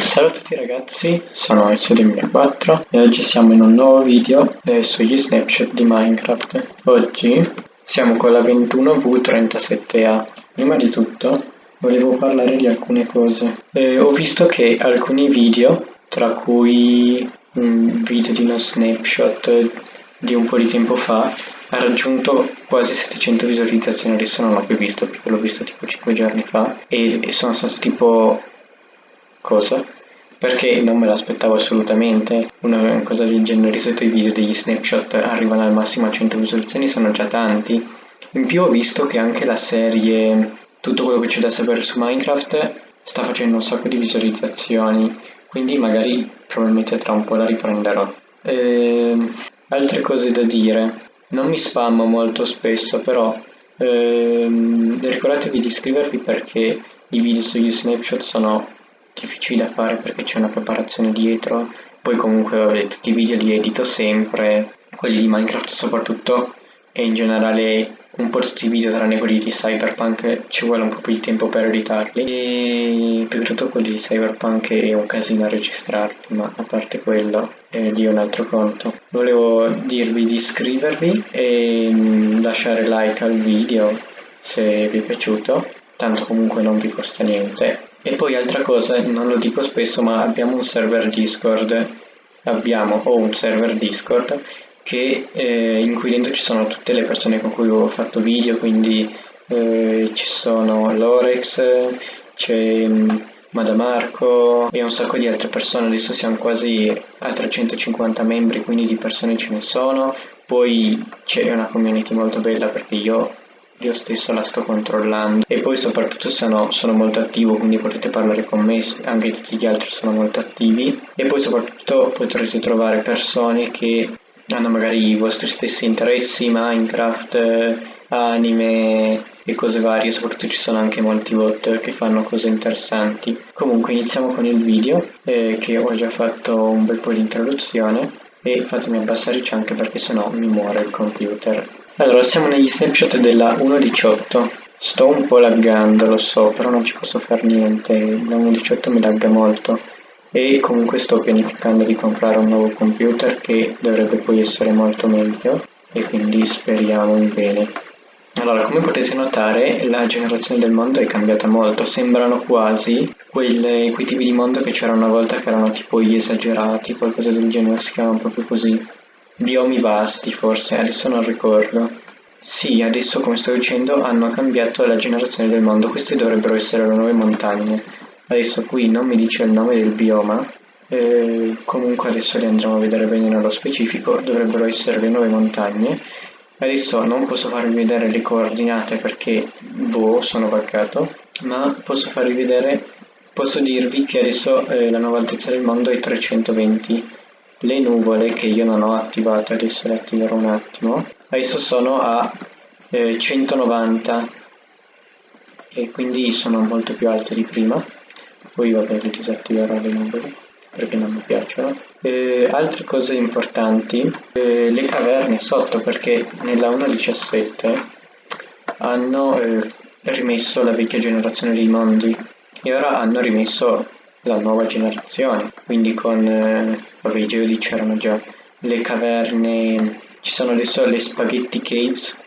Ciao a tutti ragazzi, sono Ezio2004 e oggi siamo in un nuovo video eh, sugli snapshot di Minecraft. Oggi siamo con la 21V37A. Prima di tutto volevo parlare di alcune cose. Eh, ho visto che alcuni video, tra cui un video di uno snapshot di un po' di tempo fa, ha raggiunto quasi 700 visualizzazioni, adesso non l'ho più visto perché l'ho visto tipo 5 giorni fa e, e sono stato tipo cosa? Perché non me l'aspettavo assolutamente, una cosa del genere, di solito i video degli snapshot arrivano al massimo a 100 visualizzazioni, sono già tanti. In più ho visto che anche la serie Tutto quello che c'è da sapere su Minecraft sta facendo un sacco di visualizzazioni, quindi magari probabilmente tra un po' la riprenderò. Ehm, altre cose da dire, non mi spammo molto spesso però ehm, ricordatevi di iscrivervi perché i video sugli snapshot sono difficili da fare perché c'è una preparazione dietro, poi comunque vabbè, tutti i video li edito sempre, quelli di Minecraft soprattutto e in generale un po' tutti i video tranne quelli di Cyberpunk ci vuole un po' più di tempo per editarli. E più che tutto quelli di Cyberpunk è un casino a registrarli ma a parte quello è lì un altro conto. Volevo dirvi di iscrivervi e mm, lasciare like al video se vi è piaciuto. Tanto comunque non vi costa niente e poi altra cosa, non lo dico spesso, ma abbiamo un server Discord, abbiamo o un server Discord che, eh, in cui dentro ci sono tutte le persone con cui ho fatto video, quindi eh, ci sono Lorex, c'è mm, Madamarco e un sacco di altre persone, adesso siamo quasi a 350 membri, quindi di persone ce ne sono, poi c'è una community molto bella perché io io stesso la sto controllando. E poi soprattutto sono, sono, molto attivo quindi potete parlare con me anche tutti gli altri sono molto attivi. E poi soprattutto potrete trovare persone che hanno magari i vostri stessi interessi minecraft anime e cose varie. Soprattutto ci sono anche molti bot che fanno cose interessanti. Comunque iniziamo con il video eh, che ho già fatto un bel po' di introduzione. E fatemi abbassare il anche perché sennò mi muore il computer allora, siamo negli snapshot della 1.18. Sto un po' laggando, lo so, però non ci posso fare niente. La 1.18 mi lagga molto. E comunque sto pianificando di comprare un nuovo computer che dovrebbe poi essere molto meglio. E quindi speriamo in bene. Allora, come potete notare, la generazione del mondo è cambiata molto. Sembrano quasi quelle, quei tipi di mondo che c'era una volta che erano tipo gli esagerati, qualcosa del genere, si chiamano proprio così biomi vasti forse, adesso non ricordo. Sì, adesso come sto dicendo hanno cambiato la generazione del mondo, queste dovrebbero essere le nuove montagne. Adesso qui non mi dice il nome del bioma, eh, comunque adesso le andremo a vedere bene nello specifico, dovrebbero essere le nuove montagne. Adesso non posso farvi vedere le coordinate perché, boh, sono buggato, ma posso farvi vedere, posso dirvi che adesso eh, la nuova altezza del mondo è 320 le nuvole che io non ho attivato adesso le attiverò un attimo. Adesso sono a eh, 190 e quindi sono molto più alte di prima. Poi vabbè le disattiverò le nuvole perché non mi piacciono. Eh, altre cose importanti eh, le caverne sotto perché nella 1.17 hanno eh, rimesso la vecchia generazione dei mondi. E ora hanno rimesso la nuova generazione, quindi con eh, vabbè, i geodi c'erano già, le caverne, ci sono adesso le spaghetti caves,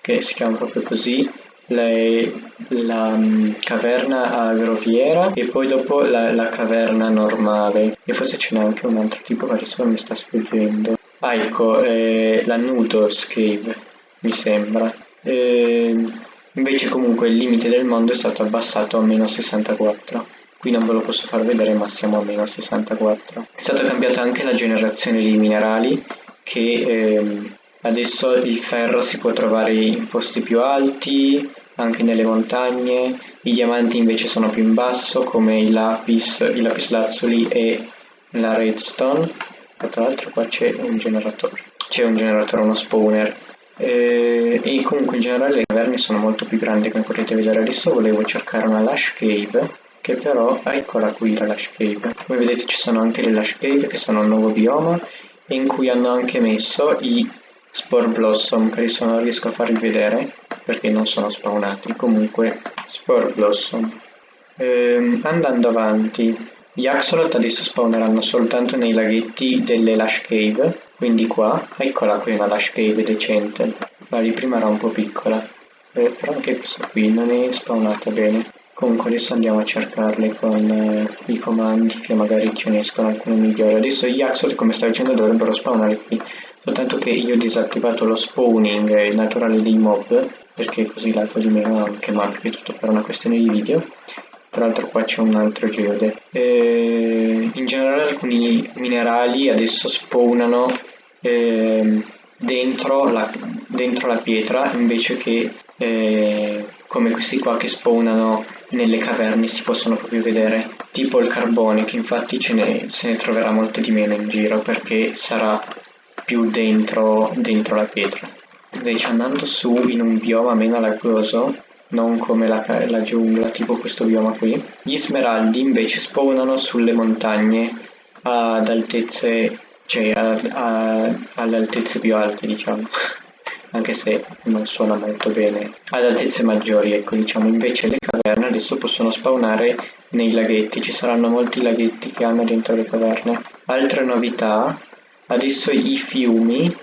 che si chiamano proprio così, le, la um, caverna a groviera e poi dopo la, la, caverna normale. E forse ce n'è anche un altro tipo che adesso mi sta sfuggendo. Ah ecco eh, la noodles cave mi sembra. Eh, invece comunque il limite del mondo è stato abbassato a meno 64 qui non ve lo posso far vedere ma siamo a meno 64 è stata cambiata anche la generazione dei minerali che ehm, adesso il ferro si può trovare in posti più alti anche nelle montagne. I diamanti invece sono più in basso come i lapis, i lapis lazzuli e la redstone. Tra l'altro qua c'è un generatore. C'è un generatore, uno spawner. E, e comunque in generale le caverne sono molto più grandi come potete vedere adesso. Volevo cercare una lush cave che però, eccola qui la Lush Cave, come vedete ci sono anche le Lush Cave che sono un nuovo bioma in cui hanno anche messo i Spore Blossom che adesso non riesco a farvi vedere perché non sono spawnati, comunque Spore Blossom. Ehm, andando avanti, Gli axolot adesso spawneranno soltanto nei laghetti delle Lush Cave, quindi qua, eccola qui una Lush Cave decente, la di prima era un po' piccola, eh, però anche questa qui non è spawnata bene. Comunque adesso andiamo a cercarle con eh, i comandi che magari ce ne escono alcune migliori. Adesso gli axolot come stavo dicendo dovrebbero spawnare qui, soltanto che io ho disattivato lo spawning naturale dei mob, perché così l'altro di meno anche, ma è tutto per una questione di video. Tra l'altro qua c'è un altro geode. Eh, in generale alcuni minerali adesso spawnano eh, dentro, la, dentro, la, pietra invece che eh, come questi qua che spawnano nelle caverne si possono proprio vedere tipo il carbone che infatti ne, se ne troverà molto di meno in giro perché sarà più dentro, dentro la pietra invece andando su in un bioma meno laggoso non come la, la giungla, tipo questo bioma qui. Gli smeraldi invece spawnano sulle montagne ad altezze, cioè a, a, alle altezze più alte, diciamo. Anche se non suona molto bene. Ad altezze maggiori, ecco, diciamo. Invece le caverne adesso possono spawnare nei laghetti. Ci saranno molti laghetti che hanno dentro le caverne. Altre novità, adesso i fiumi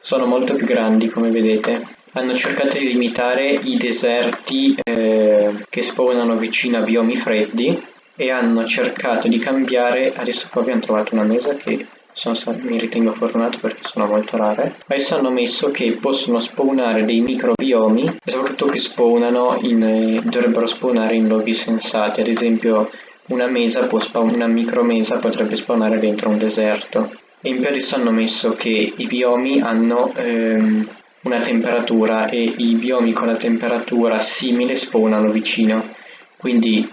sono molto più grandi, come vedete hanno cercato di limitare i deserti eh, che spawnano vicino a biomi freddi e hanno cercato di cambiare, adesso qua abbiamo trovato una mesa che sono, mi ritengo fortunato perché sono molto rare, adesso hanno messo che possono spawnare dei microbiomi e soprattutto che spawnano in, eh, dovrebbero spawnare in luoghi sensati, ad esempio una mesa, può spawn, una micromesa potrebbe spawnare dentro un deserto. E in più adesso hanno messo che i biomi hanno ehm, una temperatura e i biomi con la temperatura simile spawnano vicino, quindi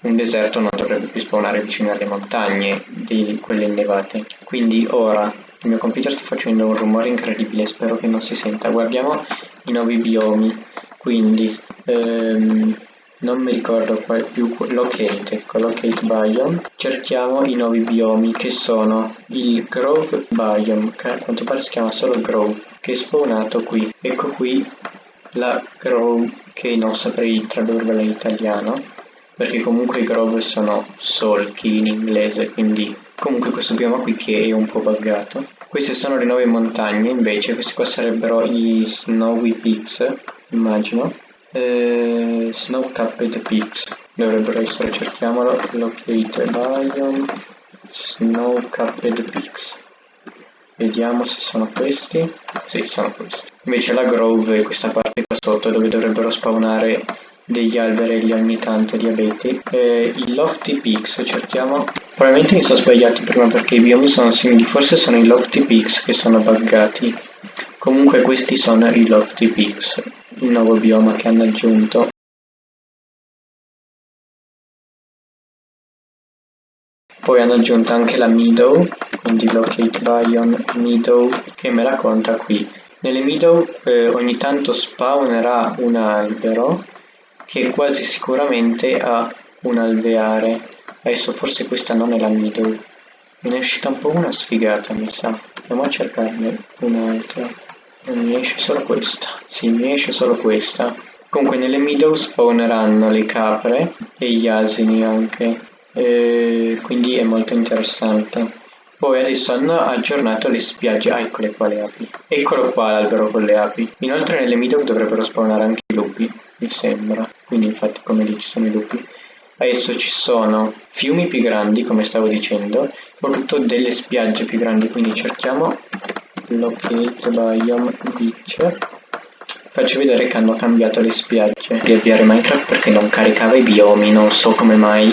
un deserto non dovrebbe più spawnare vicino alle montagne di quelle innevate. Quindi ora il mio computer sta facendo un rumore incredibile, spero che non si senta. Guardiamo i nuovi biomi, quindi ehm, non mi ricordo qual più locate, ecco, locate biome, cerchiamo i nuovi biomi che sono il grove biome, che a quanto pare si chiama solo grove, che è spawnato qui, ecco qui la grove che non saprei tradurvela in italiano, perché comunque i grove sono solchi in inglese, quindi comunque questo bioma qui che è un po' buggato. Queste sono le nuove montagne invece, questi qua sarebbero i Snowy Peaks, immagino. Eh, Snow Capped Peaks dovrebbero essere, cerchiamolo, Locate Biome Snow Capped Peaks. Vediamo se sono questi. Sì, sono questi. Invece la Grove è questa parte qua sotto dove dovrebbero spawnare degli alberelli ogni tanto di abeti eh, i Lofty Peaks, cerchiamo. Probabilmente mi sono sbagliato prima perché i biomi sono simili. Forse sono i Lofty Peaks che sono buggati. Comunque questi sono i Lofty Peaks il nuovo bioma che hanno aggiunto. Poi hanno aggiunto anche la meadow quindi locate biome meadow che me la conta qui. Nelle meadow eh, ogni tanto spawnerà un albero che quasi sicuramente ha un alveare. Adesso forse questa non è la me ne è uscita un po' una sfigata mi sa. Andiamo a cercarne un'altra. Non mi esce solo questa. Sì mi esce solo questa. Comunque nelle meadow spawneranno le capre e gli asini anche. E quindi è molto interessante. Poi adesso hanno aggiornato le spiagge. Ah eccole qua le api. Eccolo qua l'albero con le api. Inoltre nelle meadow dovrebbero spawnare anche i lupi mi sembra. Quindi infatti come lì ci sono i lupi. Adesso ci sono fiumi più grandi come stavo dicendo soprattutto delle spiagge più grandi. Quindi cerchiamo locate biome beach faccio vedere che hanno cambiato le spiagge. Di avviare minecraft perché non caricava i biomi non so come mai.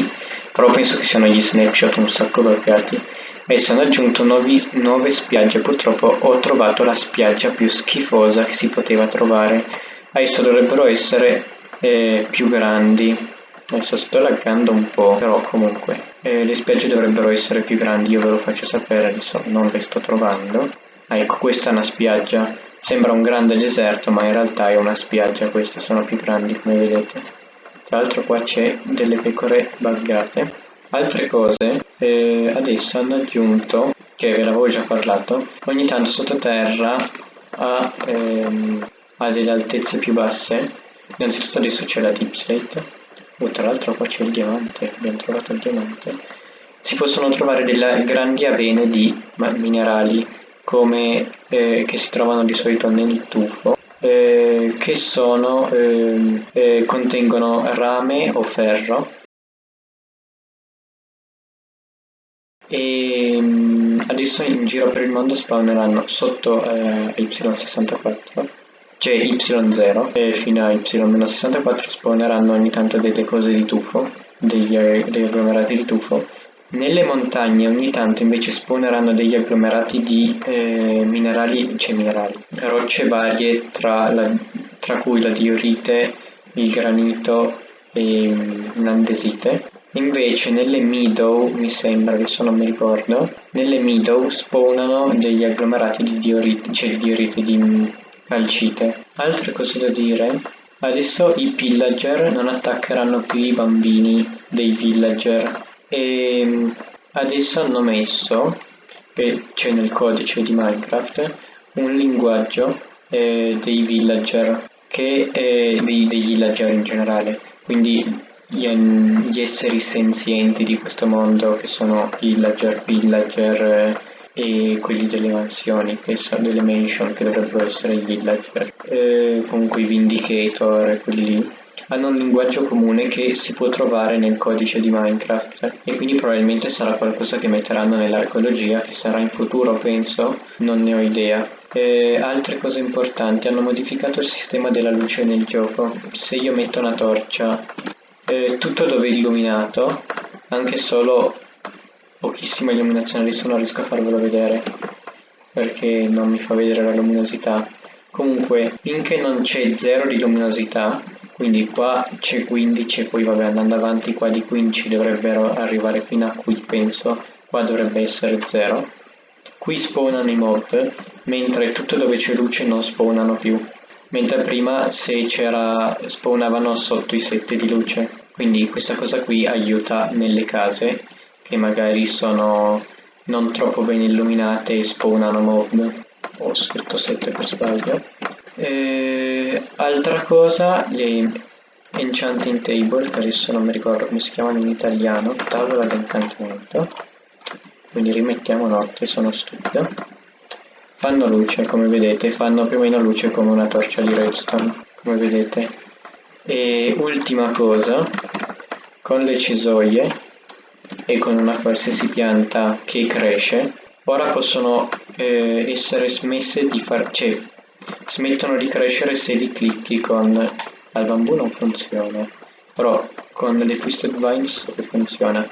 Però penso che siano gli snapshot un sacco bloccati e hanno aggiunto nuovi, nuove spiagge. Purtroppo ho trovato la spiaggia più schifosa che si poteva trovare adesso dovrebbero essere eh, più grandi adesso sto laggando un po' però comunque eh, le spiagge dovrebbero essere più grandi io ve lo faccio sapere adesso non le sto trovando Ah, ecco, questa è una spiaggia. Sembra un grande deserto, ma in realtà è una spiaggia, queste sono più grandi come vedete. Tra l'altro qua c'è delle pecore buggate. Altre cose, eh, adesso hanno aggiunto, che ve l'avevo già parlato, ogni tanto sottoterra ha, ehm, ha delle altezze più basse. Innanzitutto adesso c'è la deep slate. Oh, tra l'altro qua c'è il diamante, abbiamo trovato il diamante si possono trovare delle grandi avene di minerali come, eh, che si trovano di solito nel tufo eh, che sono, ehm, eh, contengono rame o ferro e mm, adesso in giro per il mondo spawneranno sotto eh, Y64 cioè Y0 e fino a Y-64 spawneranno ogni tanto delle cose di tufo degli, degli agglomerati di tufo nelle montagne ogni tanto invece spawneranno degli agglomerati di eh, minerali, cioè minerali, rocce varie tra, la, tra cui la diorite, il granito e mm, l'andesite. Invece nelle meadow, mi sembra, adesso non mi ricordo, nelle meadow spawnano degli agglomerati di diorite, cioè di diorite di calcite. Altre cose da dire? Adesso i pillager non attaccheranno più i bambini dei villager e mm, adesso hanno messo, che c'è nel codice di Minecraft, un linguaggio eh, dei villager, che è dei, dei villager in generale, quindi gli, esseri senzienti di questo mondo che sono villager, villager eh, e quelli delle mansioni, che sono delle mansion che dovrebbero essere i villager, comunque i vindicator quelli lì hanno un linguaggio comune che si può trovare nel codice di Minecraft e quindi probabilmente sarà qualcosa che metteranno nell'archeologia che sarà in futuro penso, non ne ho idea. E altre cose importanti, hanno modificato il sistema della luce nel gioco. Se io metto una torcia eh, tutto dove è illuminato anche solo pochissima illuminazione adesso non riesco a farvelo vedere perché non mi fa vedere la luminosità. Comunque finché non c'è zero di luminosità quindi qua c'è 15 e poi vabbè andando avanti qua di 15 dovrebbero arrivare fino a qui penso. Qua dovrebbe essere 0 qui spawnano i mob mentre tutto dove c'è luce non spawnano più. Mentre prima se c'era spawnavano sotto i set di luce. Quindi questa cosa qui aiuta nelle case che magari sono non troppo ben illuminate e spawnano mob ho scritto 7 per sbaglio. E, altra cosa le enchanting table che adesso non mi ricordo come si chiamano in italiano tavola d'incantamento quindi rimettiamo notte sono stupido. Fanno luce come vedete fanno più o meno luce come una torcia di redstone come vedete. E ultima cosa con le cisoie e con una qualsiasi pianta che cresce ora possono eh, essere smesse di far cioè smettono di crescere se li clicchi con al bambù non funziona però con le twisted vines funziona.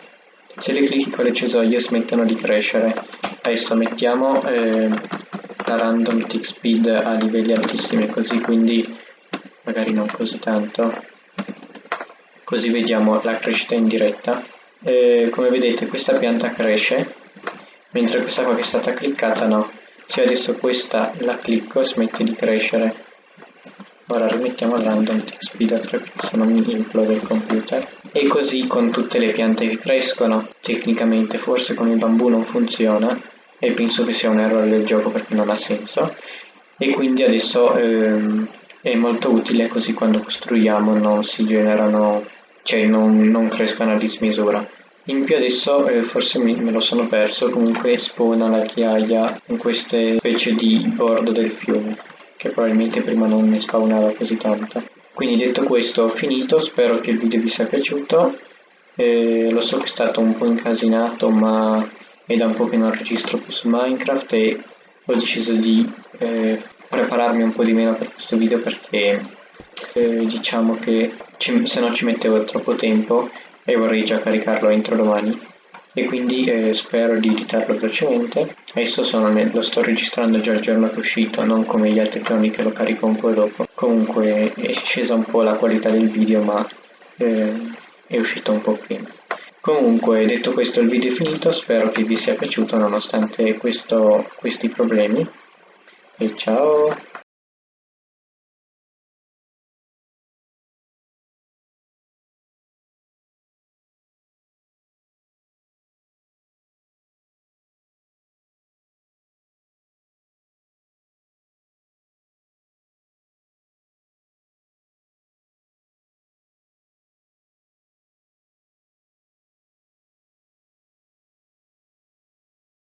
Se le clicchi con le cisoie smettono di crescere. Adesso mettiamo eh, la random tick speed a livelli altissimi così quindi magari non così tanto. Così vediamo la crescita in diretta e come vedete questa pianta cresce mentre questa qua che è stata cliccata no. Se adesso questa la clicco smette di crescere. Ora rimettiamo il random speed a 3 se non mi implode il computer. E così con tutte le piante che crescono tecnicamente forse con il bambù non funziona e penso che sia un errore del gioco perché non ha senso. E quindi adesso ehm, è molto utile così quando costruiamo non si generano cioè non, non crescono a dismisura. In più adesso eh, forse mi, me lo sono perso comunque spawna la ghiaia in queste specie di bordo del fiume che probabilmente prima non ne spawnava così tanto. Quindi detto questo ho finito. Spero che il video vi sia piaciuto. Eh, lo so che è stato un po' incasinato ma è da un po' che non registro più su Minecraft e ho deciso di eh, prepararmi un po' di meno per questo video perché eh, diciamo che ci, se no ci mettevo troppo tempo e vorrei già caricarlo entro domani. E quindi eh, spero di editarlo velocemente. Adesso nel, lo sto registrando già il giorno che è uscito non come gli altri giorni che lo carico un po' dopo. Comunque è scesa un po' la qualità del video ma eh, è uscito un po' prima. Comunque, detto questo il video è finito, spero che vi sia piaciuto nonostante questo, questi problemi. E ciao!